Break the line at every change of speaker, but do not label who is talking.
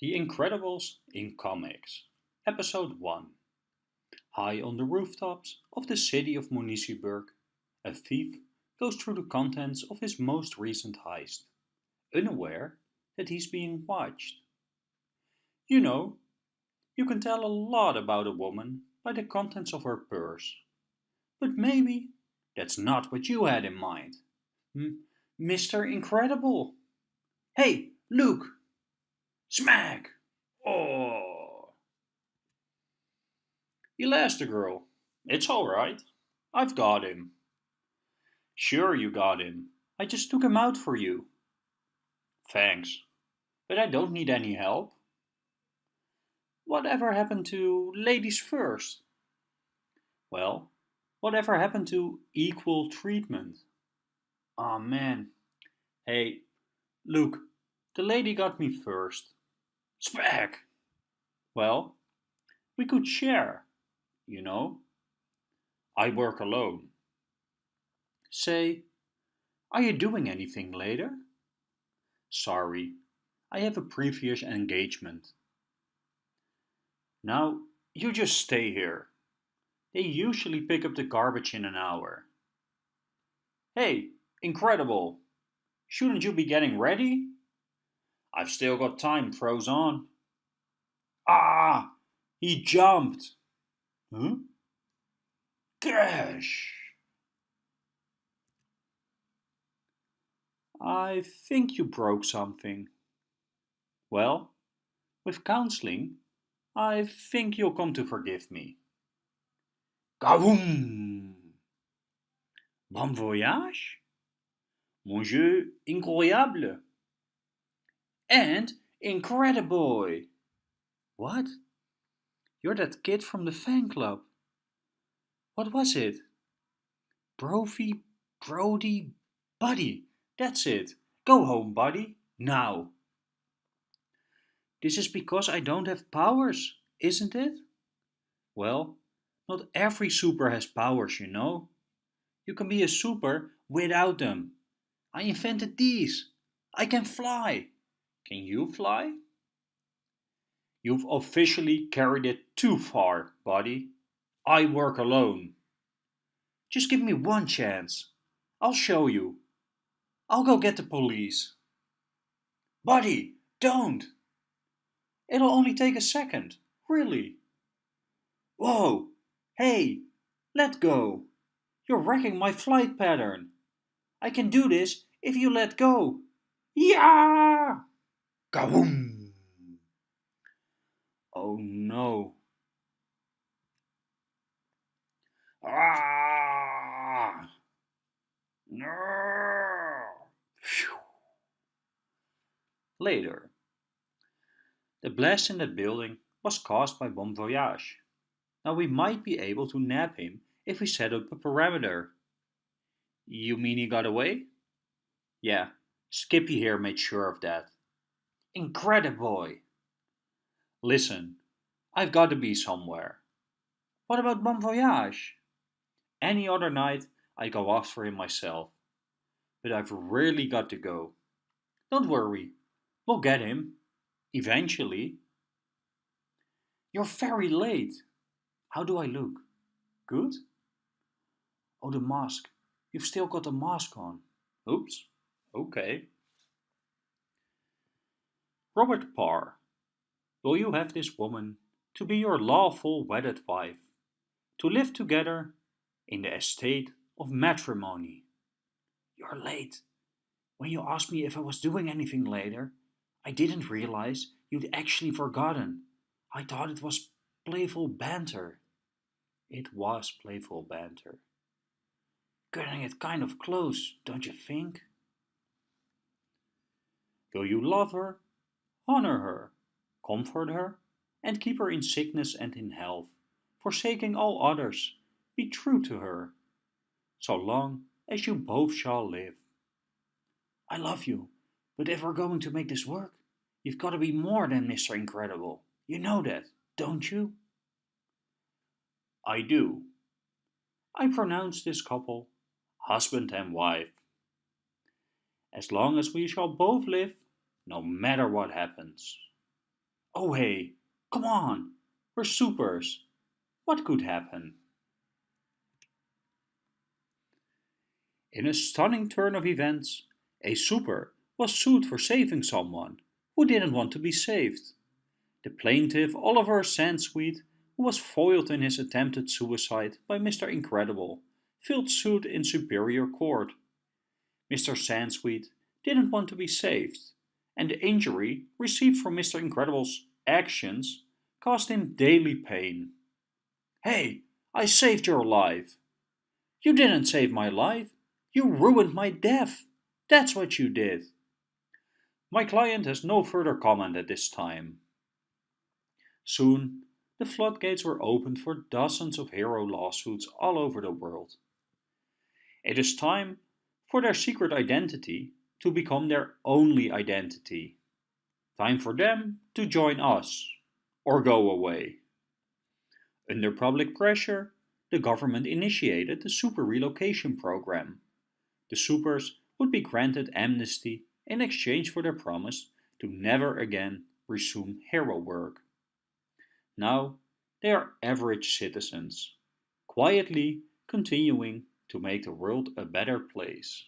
The Incredibles in Comics, Episode 1 High on the rooftops of the city of Municiberg, a thief goes through the contents of his most recent heist, unaware that he's being watched. You know, you can tell a lot about a woman by the contents of her purse. But maybe that's not what you had in mind. M Mr. Incredible! Hey, Luke! Smack! Oh! Elastigirl, it's alright. I've got him. Sure you got him. I just took him out for you. Thanks, but I don't need any help. Whatever happened to ladies first? Well, whatever happened to equal treatment? Aw oh, man. Hey, look, the lady got me first. Spec! Well, we could share, you know. I work alone. Say, are you doing anything later? Sorry, I have a previous engagement. Now, you just stay here. They usually pick up the garbage in an hour. Hey, incredible! Shouldn't you be getting ready? I've still got time, throws on. Ah! He jumped! Huh? Gosh! I think you broke something. Well, with counseling, I think you'll come to forgive me. Kaboom! Bomb Voyage? Mon jeu incroyable! And Incrediboy! What? You're that kid from the fan club. What was it? Brophy, Brody, Buddy. That's it. Go home, buddy. Now. This is because I don't have powers, isn't it? Well, not every super has powers, you know. You can be a super without them. I invented these. I can fly. Can you fly? You've officially carried it too far, buddy. I work alone. Just give me one chance. I'll show you. I'll go get the police. Buddy, don't! It'll only take a second, really. Whoa, hey, let go. You're wrecking my flight pattern. I can do this if you let go. Yeah! Kaboom! Oh no. Ah! No! Phew. Later. The blast in that building was caused by Bomb Voyage. Now we might be able to nab him if we set up a parameter. You mean he got away? Yeah, Skippy here made sure of that. Incrediboy! Listen, I've got to be somewhere. What about Bomb Voyage? Any other night I'd go after him myself. But I've really got to go. Don't worry, we'll get him. Eventually. You're very late. How do I look? Good? Oh, the mask. You've still got the mask on. Oops. Okay. Robert Parr, will you have this woman to be your lawful wedded wife, to live together in the estate of matrimony? You're late. When you asked me if I was doing anything later, I didn't realize you'd actually forgotten. I thought it was playful banter. It was playful banter. Getting it kind of close, don't you think? Will you love her, honor her, comfort her, and keep her in sickness and in health, forsaking all others, be true to her, so long as you both shall live. I love you, but if we're going to make this work, you've got to be more than Mr. Incredible. You know that, don't you? I do. I pronounce this couple husband and wife. As long as we shall both live, no matter what happens. Oh hey, come on, we're supers. What could happen? In a stunning turn of events, a super was sued for saving someone who didn't want to be saved. The plaintiff Oliver Sansweet, who was foiled in his attempted suicide by Mr. Incredible, filed suit in Superior Court. Mr. Sansweet didn't want to be saved, and the injury received from Mr. Incredible's actions caused him daily pain. Hey, I saved your life. You didn't save my life. You ruined my death. That's what you did. My client has no further comment at this time. Soon, the floodgates were opened for dozens of hero lawsuits all over the world. It is time for their secret identity to become their only identity. Time for them to join us or go away. Under public pressure, the government initiated the Super Relocation Program. The supers would be granted amnesty in exchange for their promise to never again resume hero work. Now they are average citizens, quietly continuing to make the world a better place.